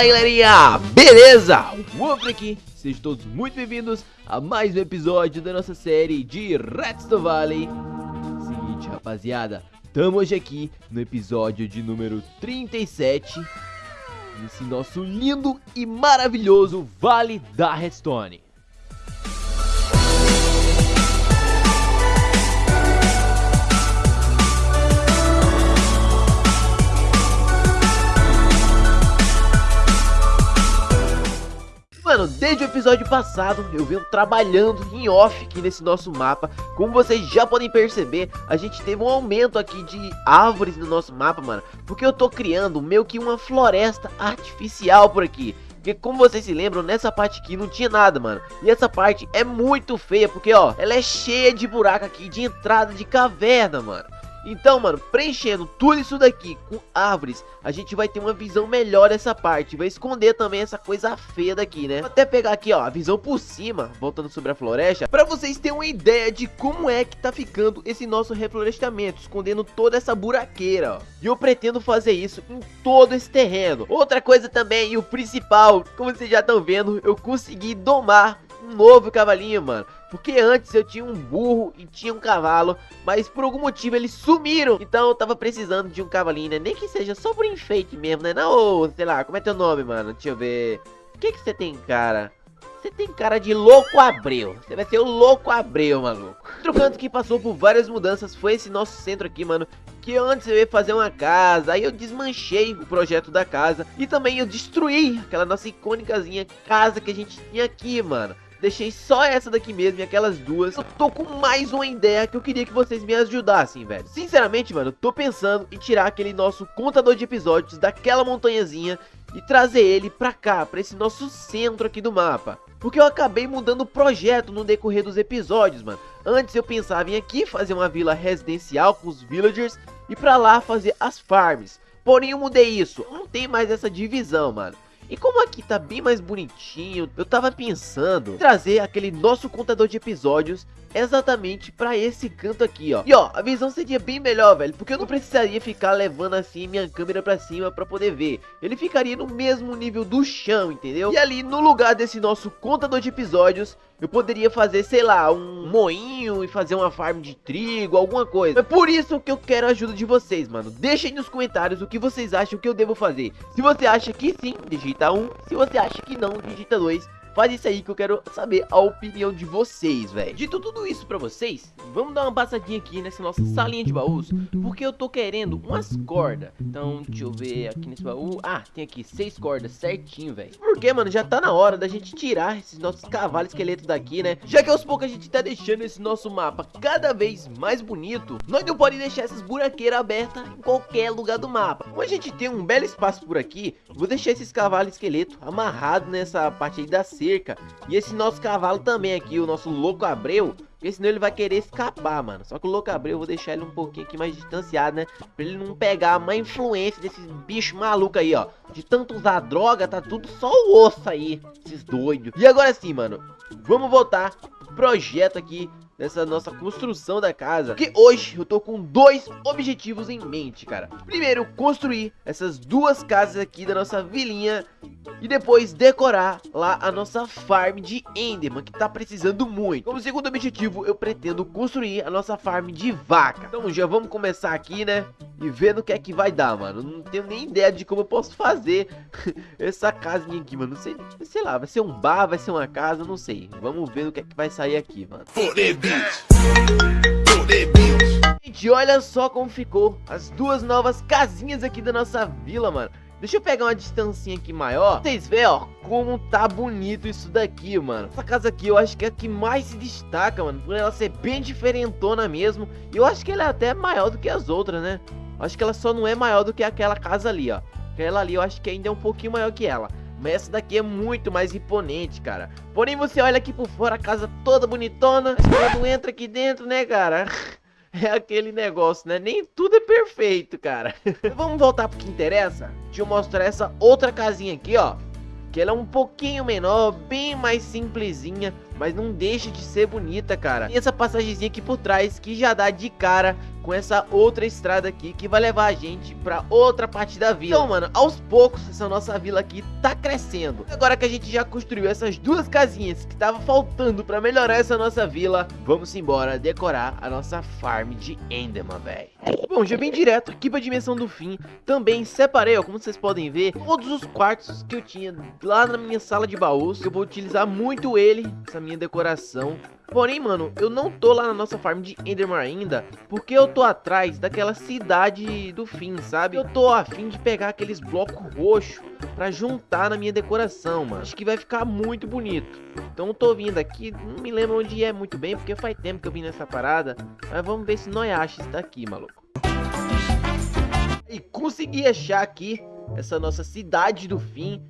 Fala galerinha, beleza? Wolf aqui, sejam todos muito bem-vindos a mais um episódio da nossa série de Redstone Valley. Seguinte rapaziada, tamo hoje aqui no episódio de número 37 Nesse nosso lindo e maravilhoso Vale da Redstone Mano, desde o episódio passado eu venho trabalhando em off aqui nesse nosso mapa Como vocês já podem perceber, a gente teve um aumento aqui de árvores no nosso mapa, mano Porque eu tô criando meio que uma floresta artificial por aqui porque como vocês se lembram, nessa parte aqui não tinha nada, mano. E essa parte é muito feia, porque ó, ela é cheia de buraco aqui, de entrada de caverna, mano. Então, mano, preenchendo tudo isso daqui com árvores, a gente vai ter uma visão melhor dessa parte. Vai esconder também essa coisa feia daqui, né? Vou até pegar aqui, ó, a visão por cima, voltando sobre a floresta, pra vocês terem uma ideia de como é que tá ficando esse nosso reflorestamento, escondendo toda essa buraqueira, ó. E eu pretendo fazer isso em todo esse terreno. Outra coisa também, e o principal, como vocês já estão vendo, eu consegui domar um novo cavalinho, mano. Porque antes eu tinha um burro e tinha um cavalo, mas por algum motivo eles sumiram. Então eu tava precisando de um cavalinho, né? Nem que seja só por enfeite mesmo, né? Não, sei lá, como é teu nome, mano? Deixa eu ver. O que que você tem, cara? Você tem cara de louco Abreu. Você vai ser o louco Abreu, maluco. Outro canto que passou por várias mudanças foi esse nosso centro aqui, mano. Que antes eu ia fazer uma casa, aí eu desmanchei o projeto da casa. E também eu destruí aquela nossa icônicazinha casa que a gente tinha aqui, mano. Deixei só essa daqui mesmo e aquelas duas. Eu tô com mais uma ideia que eu queria que vocês me ajudassem, velho. Sinceramente, mano, eu tô pensando em tirar aquele nosso contador de episódios daquela montanhazinha e trazer ele pra cá, pra esse nosso centro aqui do mapa. Porque eu acabei mudando o projeto no decorrer dos episódios, mano. Antes eu pensava em aqui fazer uma vila residencial com os villagers e pra lá fazer as farms. Porém eu mudei isso, não tem mais essa divisão, mano. E como aqui tá bem mais bonitinho, eu tava pensando em trazer aquele nosso contador de episódios exatamente pra esse canto aqui, ó. E ó, a visão seria bem melhor, velho, porque eu não precisaria ficar levando assim minha câmera pra cima pra poder ver. Ele ficaria no mesmo nível do chão, entendeu? E ali no lugar desse nosso contador de episódios, eu poderia fazer, sei lá, um moinho e fazer uma farm de trigo, alguma coisa. É por isso que eu quero a ajuda de vocês, mano. Deixem nos comentários o que vocês acham que eu devo fazer. Se você acha que sim, digita 1. Um. Se você acha que não, digita 2. Faz isso aí que eu quero saber a opinião de vocês, velho. Dito tudo isso pra vocês, vamos dar uma passadinha aqui nessa nossa salinha de baús, porque eu tô querendo umas cordas. Então, deixa eu ver aqui nesse baú. Ah, tem aqui seis cordas certinho, velho. Porque, mano, já tá na hora da gente tirar esses nossos cavalos esqueletos daqui, né? Já que aos poucos a gente tá deixando esse nosso mapa cada vez mais bonito, nós não podemos deixar essas buraqueiras abertas em qualquer lugar do mapa. Como a gente tem um belo espaço por aqui, vou deixar esses cavalos esqueletos amarrados nessa parte aí da cerca. E esse nosso cavalo também aqui, o nosso louco Abreu. Porque senão ele vai querer escapar, mano. Só que o louco Abreu eu vou deixar ele um pouquinho aqui mais distanciado, né? Pra ele não pegar a má influência desses bichos malucos aí, ó. De tanto usar droga, tá tudo só o osso aí. Esses doidos. E agora sim, mano. Vamos voltar pro projeto aqui nessa nossa construção da casa. Que hoje eu tô com dois objetivos em mente, cara. Primeiro, construir essas duas casas aqui da nossa vilinha e depois decorar lá a nossa farm de Enderman, que tá precisando muito. Como segundo objetivo, eu pretendo construir a nossa farm de vaca. Então já vamos começar aqui, né? E ver no que é que vai dar, mano. Não tenho nem ideia de como eu posso fazer essa casinha aqui, mano. Não sei, sei lá, vai ser um bar, vai ser uma casa, não sei. Vamos ver no que é que vai sair aqui, mano. Gente, olha só como ficou as duas novas casinhas aqui da nossa vila, mano. Deixa eu pegar uma distancinha aqui maior. Vocês veem, ó, como tá bonito isso daqui, mano. Essa casa aqui eu acho que é a que mais se destaca, mano. Por ela ser bem diferentona mesmo. E eu acho que ela é até maior do que as outras, né? Eu acho que ela só não é maior do que aquela casa ali, ó. Aquela ali eu acho que ainda é um pouquinho maior que ela. Mas essa daqui é muito mais imponente, cara. Porém, você olha aqui por fora, a casa toda bonitona. Mas quando entra aqui dentro, né, cara... é aquele negócio, né? Nem tudo é perfeito, cara. Vamos voltar pro que interessa? Deixa eu mostrar essa outra casinha aqui, ó. Que ela é um pouquinho menor, bem mais simplesinha. Mas não deixa de ser bonita, cara. Tem essa passagemzinha aqui por trás que já dá de cara com essa outra estrada aqui que vai levar a gente pra outra parte da vila. Então, mano, aos poucos essa nossa vila aqui tá crescendo. Agora que a gente já construiu essas duas casinhas que tava faltando pra melhorar essa nossa vila, vamos embora decorar a nossa farm de Enderman, velho. Bom, já vim direto aqui pra dimensão do fim. Também separei, ó, como vocês podem ver, todos os quartos que eu tinha lá na minha sala de baús. Eu vou utilizar muito ele, essa minha decoração. Porém, mano, eu não tô lá na nossa farm de Enderman ainda, porque eu tô atrás daquela cidade do fim, sabe? Eu tô afim de pegar aqueles blocos roxos pra juntar na minha decoração, mano. Acho que vai ficar muito bonito. Então eu tô vindo aqui, não me lembro onde é muito bem, porque faz tempo que eu vim nessa parada. Mas vamos ver se nós achamos isso daqui, maluco. E consegui achar aqui essa nossa cidade do fim.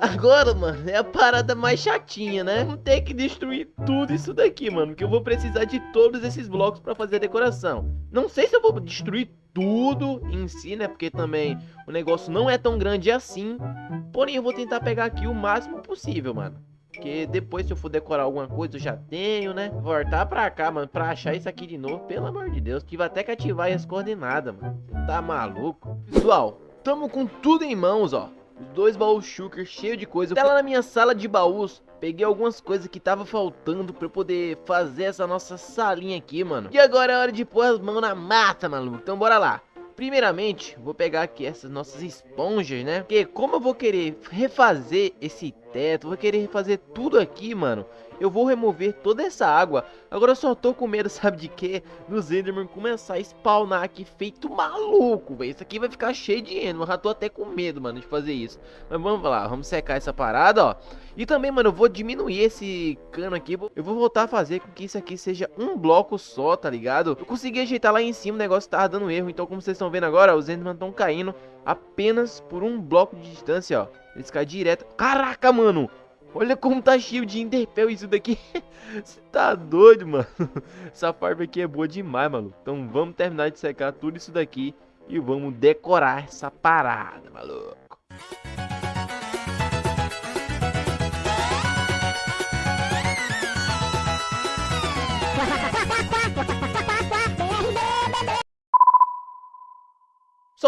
Agora, mano, é a parada mais chatinha, né? Vamos ter que destruir tudo isso daqui, mano. Que eu vou precisar de todos esses blocos pra fazer a decoração. Não sei se eu vou destruir tudo em si, né? Porque também o negócio não é tão grande assim. Porém, eu vou tentar pegar aqui o máximo possível, mano. Porque depois se eu for decorar alguma coisa eu já tenho, né? Voltar pra cá, mano, pra achar isso aqui de novo, pelo amor de Deus. Tive até que ativar as coordenadas, mano. Tá maluco? Pessoal, tamo com tudo em mãos, ó dois baús shulker cheio de coisa. Até lá na minha sala de baús, peguei algumas coisas que tava faltando pra eu poder fazer essa nossa salinha aqui, mano. E agora é hora de pôr as mãos na mata, maluco. Então bora lá. Primeiramente, vou pegar aqui essas nossas esponjas, né? Porque como eu vou querer refazer esse teto, vou querer refazer tudo aqui, mano eu vou remover toda essa água. Agora eu só tô com medo, sabe de quê? Dos Enderman começar a spawnar aqui feito maluco, velho. Isso aqui vai ficar cheio de Enderman. Eu já tô até com medo, mano, de fazer isso. Mas vamos lá, vamos secar essa parada, ó. E também, mano, eu vou diminuir esse cano aqui. Eu vou voltar a fazer com que isso aqui seja um bloco só, tá ligado? Eu consegui ajeitar lá em cima, o negócio tava dando erro. Então, como vocês estão vendo agora, os Enderman estão caindo apenas por um bloco de distância, ó. Eles caem direto. Caraca, mano! Olha como tá cheio de Enderpell isso daqui. Você tá doido, mano. Essa farm aqui é boa demais, mano. Então vamos terminar de secar tudo isso daqui e vamos decorar essa parada, maluco.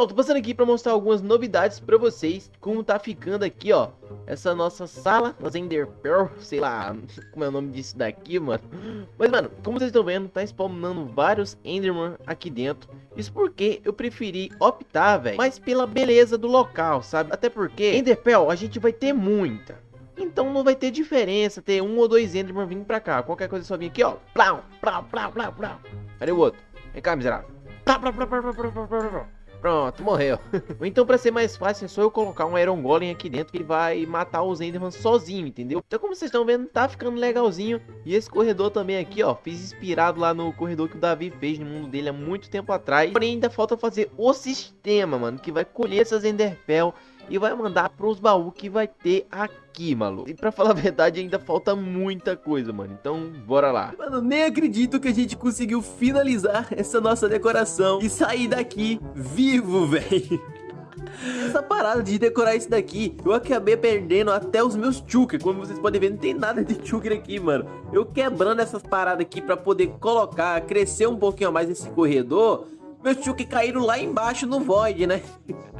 Pessoal, tô passando aqui pra mostrar algumas novidades pra vocês Como tá ficando aqui, ó Essa nossa sala das Enderpearl Sei lá, como é o nome disso daqui, mano Mas, mano, como vocês estão vendo Tá spawnando vários Enderman aqui dentro Isso porque eu preferi optar, velho Mais pela beleza do local, sabe? Até porque Enderpearl a gente vai ter muita então não vai ter diferença ter um ou dois Enderman vindo pra cá. Qualquer coisa é só vir aqui, ó. Plau, plau, plau, plau, plau. Cadê o outro? Vem cá, miserável. Plau, plau, plau, plau, plau, plau, plau. Pronto, morreu. Ou então, pra ser mais fácil, é só eu colocar um Iron Golem aqui dentro que vai matar os Enderman sozinho, entendeu? Então, como vocês estão vendo, tá ficando legalzinho. E esse corredor também aqui, ó, fiz inspirado lá no corredor que o Davi fez no mundo dele há muito tempo atrás. Porém, ainda falta fazer o sistema, mano, que vai colher essas Enderpell e vai mandar pros baús que vai ter aqui, maluco. E pra falar a verdade, ainda falta muita coisa, mano. Então, bora lá. Mano, nem acredito que a gente conseguiu finalizar essa nossa decoração e sair daqui vivo, velho. Essa parada de decorar isso daqui, eu acabei perdendo até os meus chukers. Como vocês podem ver, não tem nada de chuker aqui, mano. Eu quebrando essas paradas aqui pra poder colocar, crescer um pouquinho mais esse corredor. Meus chukers caíram lá embaixo no void, né?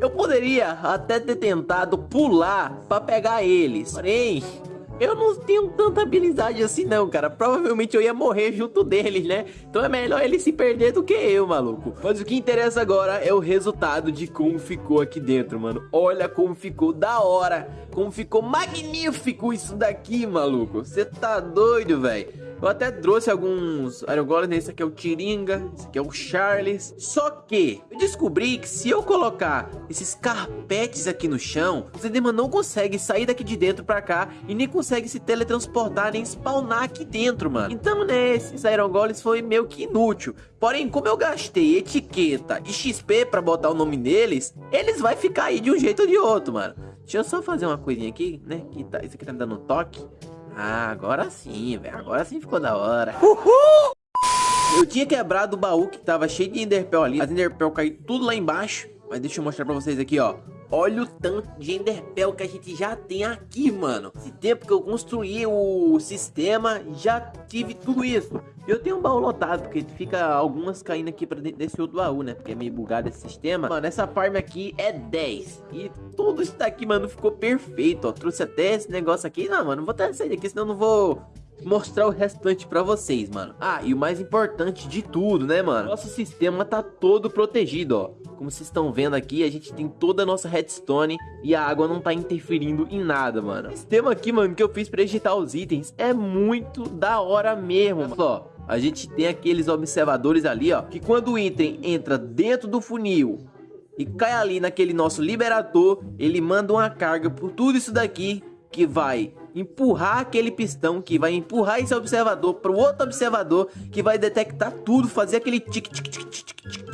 Eu poderia até ter tentado pular pra pegar eles. Porém, eu não tenho tanta habilidade assim não, cara. Provavelmente eu ia morrer junto deles, né? Então é melhor ele se perder do que eu, maluco. Mas o que interessa agora é o resultado de como ficou aqui dentro, mano. Olha como ficou da hora. Como ficou magnífico isso daqui, maluco. Você tá doido, velho. Eu até trouxe alguns Iron Golem, esse aqui é o Tiringa, esse aqui é o Charles. Só que eu descobri que se eu colocar esses carpetes aqui no chão, o Enderman não consegue sair daqui de dentro pra cá e nem consegue se teletransportar, nem spawnar aqui dentro, mano. Então, né, esses Iron Golems foi meio que inútil. Porém, como eu gastei etiqueta e XP pra botar o nome neles, eles vai ficar aí de um jeito ou de outro, mano. Deixa eu só fazer uma coisinha aqui, né, que tá, isso aqui tá me dando um toque. Ah, agora sim, velho. Agora sim ficou da hora. Uhul! Eu tinha quebrado o baú que tava cheio de Enderpell ali. As Enderpell caíram tudo lá embaixo. Mas deixa eu mostrar pra vocês aqui, ó. Olha o tanto de Enderpell que a gente já tem aqui, mano. Esse tempo que eu construí o sistema, já tive tudo isso. Eu tenho um baú lotado, porque fica algumas caindo aqui pra dentro desse outro baú, né? Porque é meio bugado esse sistema. Mano, essa farm aqui é 10. E tudo isso daqui, mano, ficou perfeito, ó. Trouxe até esse negócio aqui. Não, mano, não vou até sair daqui, senão não vou mostrar o restante pra vocês, mano. Ah, e o mais importante de tudo, né, mano? Nosso sistema tá todo protegido, ó. Como vocês estão vendo aqui, a gente tem toda a nossa redstone e a água não tá interferindo em nada, mano. O sistema aqui, mano, que eu fiz pra digitar os itens é muito da hora mesmo, mano. Ó, a gente tem aqueles observadores ali, ó, que quando o item entra dentro do funil e cai ali naquele nosso liberador, ele manda uma carga por tudo isso daqui que vai empurrar aquele pistão, que vai empurrar esse observador para o outro observador, que vai detectar tudo, fazer aquele tic tic tic tic tic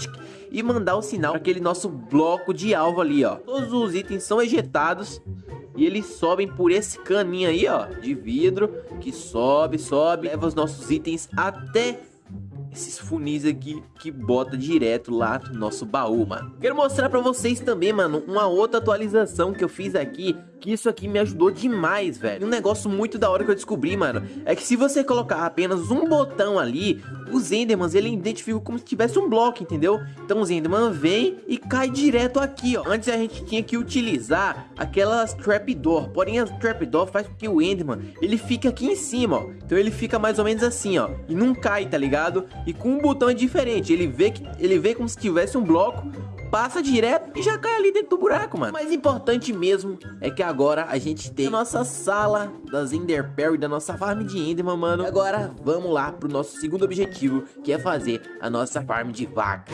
e mandar o sinal para aquele nosso bloco de alvo ali, ó. Todos os itens são ejetados e eles sobem por esse caminho aí, ó, de vidro, que sobe, sobe, leva os nossos itens até esses funis aqui que bota direto lá no nosso baú, mano. Quero mostrar pra vocês também, mano, uma outra atualização que eu fiz aqui que isso aqui me ajudou demais, velho. Um negócio muito da hora que eu descobri, mano, é que se você colocar apenas um botão ali, os Endermans, ele identifica como se tivesse um bloco, entendeu? Então os Enderman vem e cai direto aqui, ó. Antes a gente tinha que utilizar aquelas Trapdoor, porém as Trapdoor faz com que o Enderman, ele fique aqui em cima, ó. Então ele fica mais ou menos assim, ó, e não cai, tá ligado? E com um botão é diferente, ele vê que ele vê como se tivesse um bloco, passa direto e já cai ali dentro do buraco, mano. Mais importante mesmo é que agora a gente tem a nossa sala das Enderpearl e da nossa farm de Enderman, mano. Agora vamos lá pro nosso segundo objetivo, que é fazer a nossa farm de vaca.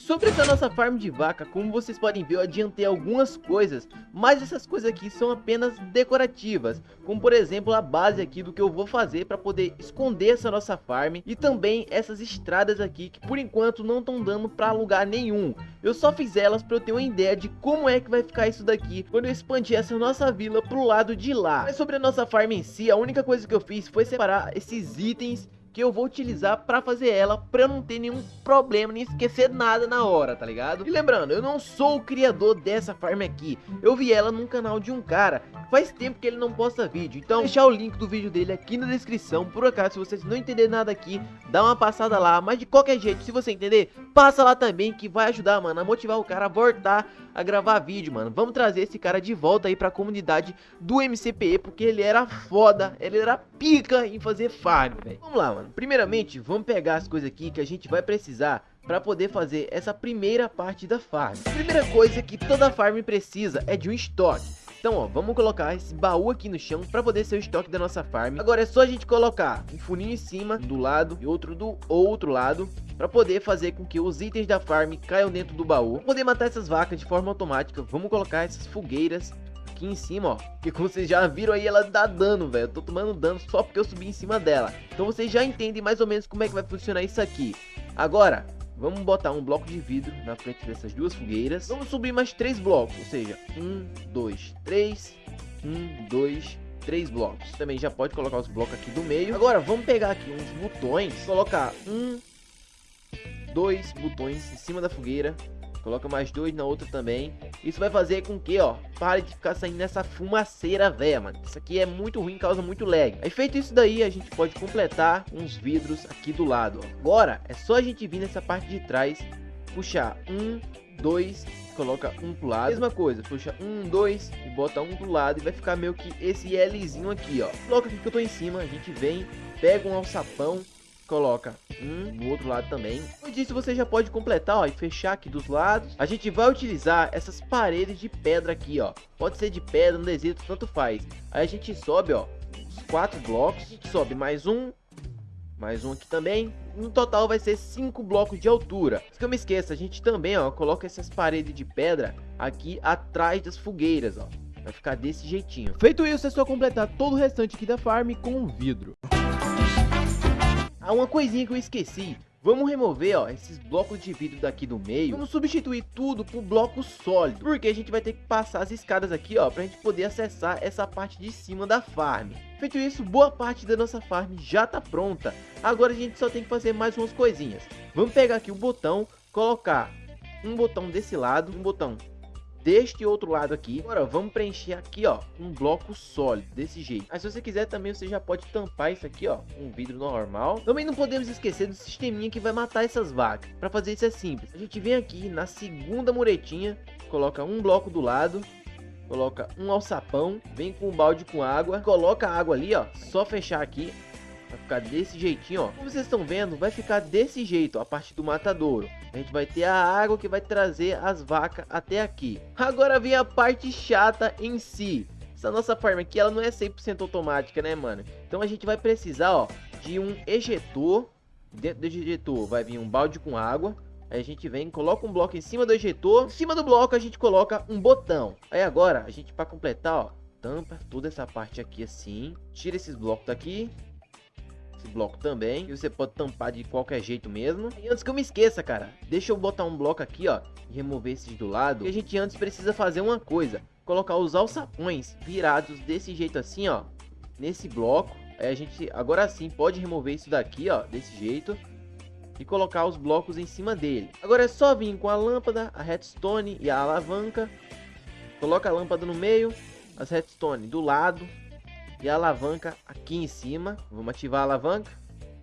Sobre essa nossa farm de vaca, como vocês podem ver, eu adiantei algumas coisas, mas essas coisas aqui são apenas decorativas, como por exemplo a base aqui do que eu vou fazer para poder esconder essa nossa farm e também essas estradas aqui que por enquanto não estão dando para lugar nenhum. Eu só fiz elas para eu ter uma ideia de como é que vai ficar isso daqui quando eu expandir essa nossa vila pro lado de lá. Mas sobre a nossa farm em si, a única coisa que eu fiz foi separar esses itens que eu vou utilizar para fazer ela, para não ter nenhum problema, nem esquecer nada na hora, tá ligado? E lembrando, eu não sou o criador dessa farm aqui, eu vi ela num canal de um cara, faz tempo que ele não posta vídeo, então vou deixar o link do vídeo dele aqui na descrição, por acaso se vocês não entenderem nada aqui, dá uma passada lá, mas de qualquer jeito, se você entender, passa lá também que vai ajudar, mano, a motivar o cara a voltar a gravar vídeo, mano. Vamos trazer esse cara de volta aí pra comunidade do MCPE, porque ele era foda, ele era pica em fazer farm, velho. Vamos lá, mano. Primeiramente, vamos pegar as coisas aqui que a gente vai precisar para poder fazer essa primeira parte da farm. Primeira coisa que toda farm precisa é de um estoque. Então, ó, vamos colocar esse baú aqui no chão para poder ser o estoque da nossa farm. Agora é só a gente colocar um funinho em cima do lado e outro do outro lado para poder fazer com que os itens da farm caiam dentro do baú. Pra poder matar essas vacas de forma automática, vamos colocar essas fogueiras aqui em cima, ó. Que como vocês já viram aí, ela dá dano, velho. Eu tô tomando dano só porque eu subi em cima dela. Então vocês já entendem mais ou menos como é que vai funcionar isso aqui. Agora, Vamos botar um bloco de vidro na frente dessas duas fogueiras. Vamos subir mais três blocos, ou seja, um, dois, três, um, dois, três blocos. Também já pode colocar os blocos aqui do meio. Agora vamos pegar aqui uns botões, colocar um, dois botões em cima da fogueira Coloca mais dois na outra também. Isso vai fazer com que, ó, pare de ficar saindo nessa fumaceira velha, mano. Isso aqui é muito ruim, causa muito lag. Aí feito isso daí, a gente pode completar uns vidros aqui do lado, ó. Agora, é só a gente vir nessa parte de trás, puxar um, dois, coloca um pro lado. Mesma coisa, puxa um, dois e bota um pro lado e vai ficar meio que esse Lzinho aqui, ó. Coloca aqui que eu tô em cima, a gente vem, pega um alçapão, coloca um no outro lado também. Depois disso você já pode completar ó, e fechar aqui dos lados. A gente vai utilizar essas paredes de pedra aqui, ó. Pode ser de pedra, no deserto, tanto faz. Aí a gente sobe, ó, os quatro blocos. Sobe mais um, mais um aqui também. No total vai ser cinco blocos de altura. Se eu me esqueça, a gente também, ó, coloca essas paredes de pedra aqui atrás das fogueiras, ó. Vai ficar desse jeitinho. Feito isso, é só completar todo o restante aqui da farm com vidro. Ah, uma coisinha que eu esqueci. Vamos remover, ó, esses blocos de vidro daqui do meio. Vamos substituir tudo por bloco sólido. Porque a gente vai ter que passar as escadas aqui, ó, pra gente poder acessar essa parte de cima da farm. Feito isso, boa parte da nossa farm já tá pronta. Agora a gente só tem que fazer mais umas coisinhas. Vamos pegar aqui o botão, colocar um botão desse lado, um botão deste outro lado aqui. Agora, vamos preencher aqui, ó, um bloco sólido, desse jeito. Mas se você quiser também, você já pode tampar isso aqui, ó, com um vidro normal. Também não podemos esquecer do sisteminha que vai matar essas vacas. Para fazer isso é simples. A gente vem aqui na segunda muretinha, coloca um bloco do lado, coloca um alçapão, vem com um balde com água, coloca a água ali, ó, só fechar aqui, vai ficar desse jeitinho, ó. Como vocês estão vendo, vai ficar desse jeito, a parte do matadouro. A gente vai ter a água que vai trazer as vacas até aqui. Agora vem a parte chata em si. Essa nossa farm aqui, ela não é 100% automática, né, mano? Então a gente vai precisar, ó, de um ejetor. Dentro do ejetor vai vir um balde com água. Aí a gente vem, coloca um bloco em cima do ejetor. Em cima do bloco a gente coloca um botão. Aí agora, a gente para completar, ó, tampa toda essa parte aqui assim. Tira esses blocos daqui. Esse bloco também. E você pode tampar de qualquer jeito mesmo. E antes que eu me esqueça, cara, deixa eu botar um bloco aqui, ó, e remover esses do lado. E a gente antes precisa fazer uma coisa. Colocar os alçapões virados desse jeito assim, ó. Nesse bloco. Aí a gente, agora sim, pode remover isso daqui, ó, desse jeito e colocar os blocos em cima dele. Agora é só vir com a lâmpada, a redstone e a alavanca. Coloca a lâmpada no meio, as redstone do lado e a alavanca aqui em cima. Vamos ativar a alavanca.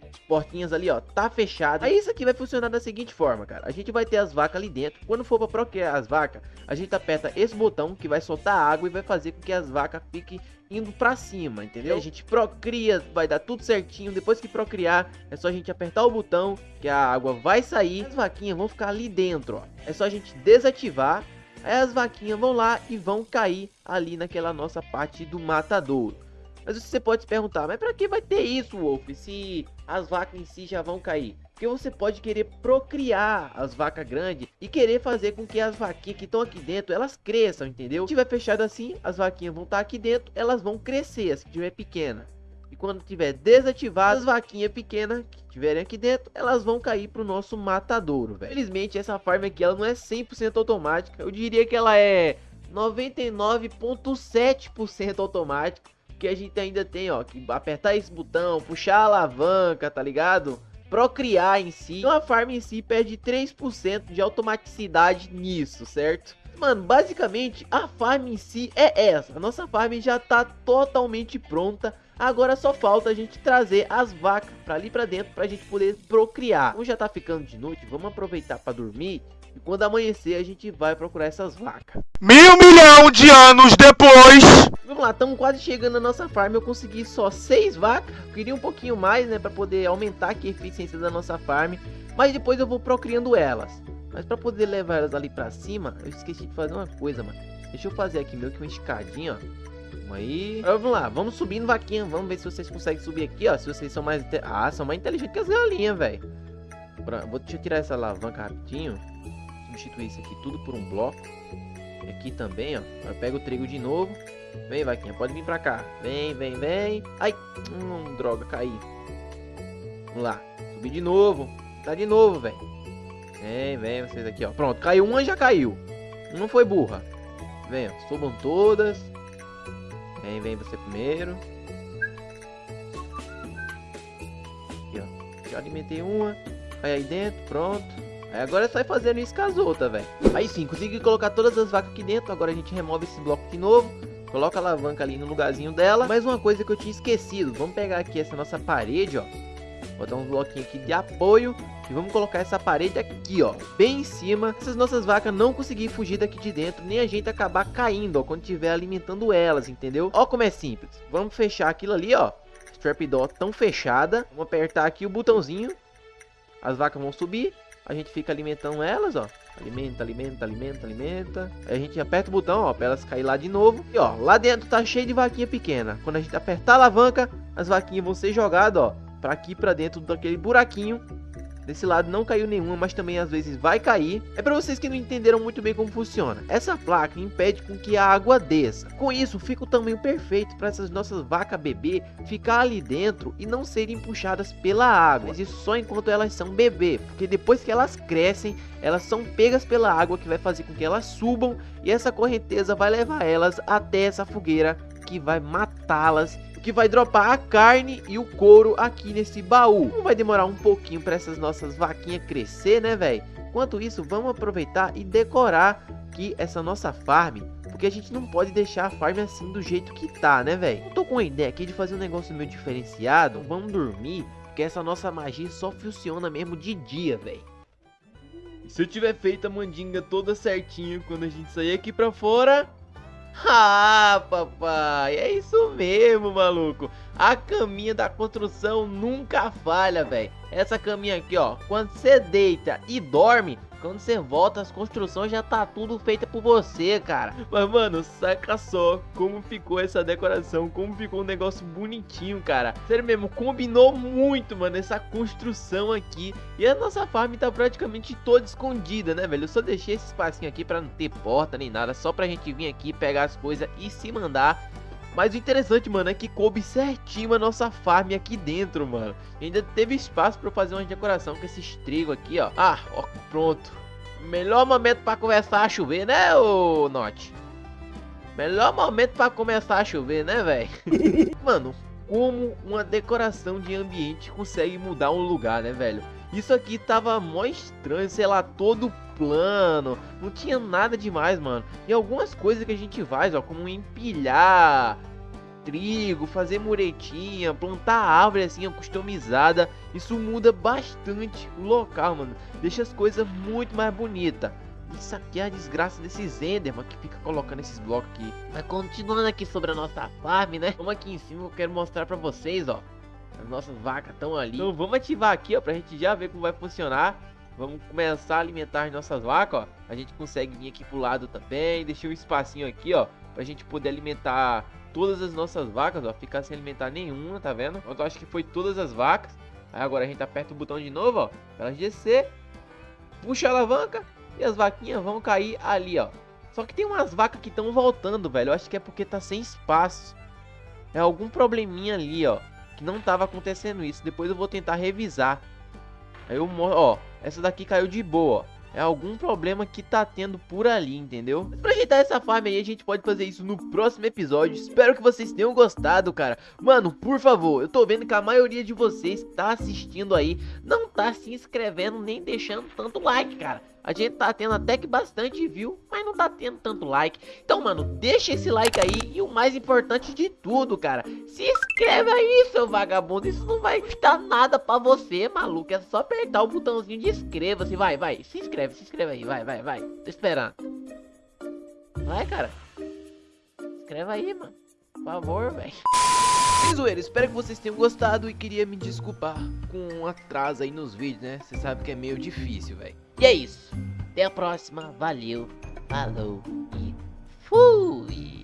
As portinhas ali, ó, tá fechada. Aí isso aqui vai funcionar da seguinte forma, cara. A gente vai ter as vacas ali dentro. Quando for para procriar as vacas, a gente aperta esse botão que vai soltar água e vai fazer com que as vacas fiquem indo pra cima, entendeu? a gente procria, vai dar tudo certinho. Depois que procriar, é só a gente apertar o botão que a água vai sair. As vaquinhas vão ficar ali dentro, ó. É só a gente desativar. Aí as vaquinhas vão lá e vão cair ali naquela nossa parte do matadouro. Mas você pode se perguntar, mas pra que vai ter isso, Wolf, se as vacas em si já vão cair? Porque você pode querer procriar as vacas grandes e querer fazer com que as vaquinhas que estão aqui dentro, elas cresçam, entendeu? Se tiver fechado assim, as vaquinhas vão estar aqui dentro, elas vão crescer, se tiver pequena. E quando tiver desativado, as vaquinhas pequenas que tiverem aqui dentro, elas vão cair pro nosso matadouro, velho. Felizmente, essa farm aqui, ela não é 100% automática. Eu diria que ela é 99.7% automática. Porque a gente ainda tem, ó, que apertar esse botão, puxar a alavanca, tá ligado? procriar em si. Então a farm em si perde 3% de automaticidade nisso, certo? Mano, basicamente a farm em si é essa. A nossa farm já tá totalmente pronta. Agora só falta a gente trazer as vacas para ali para dentro pra gente poder procriar. Como já tá ficando de noite, vamos aproveitar para dormir. E quando amanhecer a gente vai procurar essas vacas. Mil milhão de anos depois. Vamos lá, estamos quase chegando na nossa farm. Eu consegui só seis vacas. Queria um pouquinho mais, né? Pra poder aumentar aqui a eficiência da nossa farm. Mas depois eu vou procriando elas. Mas pra poder levar elas ali pra cima, eu esqueci de fazer uma coisa, mano. Deixa eu fazer aqui meio que uma escadinha, ó. Vamos aí. Vamos lá, vamos subindo vaquinha. Vamos ver se vocês conseguem subir aqui, ó. Se vocês são mais... Ah, são mais inteligentes que as galinhas, velho. Vou, deixa eu tirar essa alavanca rapidinho. Substituir isso aqui tudo por um bloco. Aqui também, ó. Agora pega o trigo de novo. Vem, vaquinha, pode vir pra cá. Vem, vem, vem. Ai, hum, droga, caí. Vamos lá, subir de novo. Tá de novo, velho. Vem, vem, vocês aqui, ó. Pronto, caiu uma, já caiu. Não foi burra. Vem, ó, subam todas. Vem, vem você primeiro. Aqui, ó. Já alimentei uma. Cai aí dentro, pronto. Aí agora é só ir fazendo isso com as outras, velho. Aí sim, consegui colocar todas as vacas aqui dentro. Agora a gente remove esse bloco de novo. Coloca a alavanca ali no lugarzinho dela. Mais uma coisa que eu tinha esquecido. Vamos pegar aqui essa nossa parede, ó. Botar um bloquinho aqui de apoio. E vamos colocar essa parede aqui, ó. Bem em cima. Essas nossas vacas não conseguirem fugir daqui de dentro. Nem a gente acabar caindo, ó. Quando estiver alimentando elas, entendeu? Ó como é simples. Vamos fechar aquilo ali, ó. Trapdoor tão fechada. Vamos apertar aqui o botãozinho. As vacas vão subir. A gente fica alimentando elas, ó. Alimenta, alimenta, alimenta, alimenta. Aí a gente aperta o botão, ó, pra elas cair lá de novo. E ó, lá dentro tá cheio de vaquinha pequena. Quando a gente apertar a alavanca, as vaquinhas vão ser jogadas, ó, pra aqui, pra dentro daquele buraquinho Desse lado não caiu nenhuma, mas também às vezes vai cair. É para vocês que não entenderam muito bem como funciona. Essa placa impede com que a água desça. Com isso, fica o tamanho perfeito para essas nossas vacas bebê ficar ali dentro e não serem puxadas pela água. Mas isso só enquanto elas são bebê, porque depois que elas crescem, elas são pegas pela água que vai fazer com que elas subam e essa correnteza vai levar elas até essa fogueira que vai matá-las que vai dropar a carne e o couro aqui nesse baú. Vai demorar um pouquinho para essas nossas vaquinhas crescer, né, velho? Enquanto isso, vamos aproveitar e decorar aqui essa nossa farm, porque a gente não pode deixar a farm assim do jeito que tá, né, velho? Tô com uma ideia aqui de fazer um negócio meio diferenciado. Vamos dormir, porque essa nossa magia só funciona mesmo de dia, velho. Se eu tiver feito a mandinga toda certinho quando a gente sair aqui pra fora... Ah, papai, é isso mesmo, maluco. A caminha da construção nunca falha, velho. Essa caminha aqui, ó, quando você deita e dorme, quando você volta, as construções já tá tudo feita por você, cara. Mas, mano, saca só como ficou essa decoração, como ficou um negócio bonitinho, cara. Sério mesmo, combinou muito, mano, essa construção aqui. E a nossa farm tá praticamente toda escondida, né, velho? Eu só deixei esse espacinho aqui pra não ter porta nem nada, só pra gente vir aqui, pegar as coisas e se mandar. Mas o interessante, mano, é que coube certinho a nossa farm aqui dentro, mano. E ainda teve espaço pra fazer uma decoração com esses trigo aqui, ó. Ah, ó, pronto. Melhor momento pra começar a chover, né, ô Note? Melhor momento pra começar a chover, né, velho? mano, como uma decoração de ambiente consegue mudar um lugar, né, velho? Isso aqui tava mó estranho, sei lá, todo plano, não tinha nada demais, mano. E algumas coisas que a gente faz, ó, como empilhar trigo, fazer muretinha, plantar árvore assim, customizada, isso muda bastante o local, mano. Deixa as coisas muito mais bonitas. Isso aqui é a desgraça desses Enderman que fica colocando esses blocos aqui. Mas continuando aqui sobre a nossa farm, né? Vamos aqui em cima, eu quero mostrar pra vocês, ó. As nossas vacas estão ali. Então vamos ativar aqui, ó, pra gente já ver como vai funcionar. Vamos começar a alimentar as nossas vacas, ó. A gente consegue vir aqui pro lado também. Deixei um espacinho aqui, ó, pra gente poder alimentar todas as nossas vacas, ó. Ficar sem alimentar nenhuma, tá vendo? Eu acho que foi todas as vacas. Aí agora a gente aperta o botão de novo, ó. Pra elas descer. Puxa a alavanca. E as vaquinhas vão cair ali, ó. Só que tem umas vacas que estão voltando, velho. Eu acho que é porque tá sem espaço. É algum probleminha ali, ó. Que não tava acontecendo isso. Depois eu vou tentar revisar. Aí eu mostro, ó. Essa daqui caiu de boa, ó é algum problema que tá tendo por ali, entendeu? Mas pra ajeitar essa farm aí, a gente pode fazer isso no próximo episódio. Espero que vocês tenham gostado, cara. Mano, por favor, eu tô vendo que a maioria de vocês tá assistindo aí, não tá se inscrevendo nem deixando tanto like, cara. A gente tá tendo até que bastante view, mas não tá tendo tanto like. Então, mano, deixa esse like aí e o mais importante de tudo, cara, se inscreve aí, seu vagabundo. Isso não vai custar nada pra você, maluco. É só apertar o botãozinho de inscreva-se. Vai, vai, se inscreve, se inscreve aí, vai, vai, vai. Tô esperando. Vai, cara. Escreva aí, mano. Por favor, velho. Zoeira, espero que vocês tenham gostado e queria me desculpar com um atraso aí nos vídeos, né? Você sabe que é meio difícil, velho. E é isso. Até a próxima. Valeu. Falou e fui.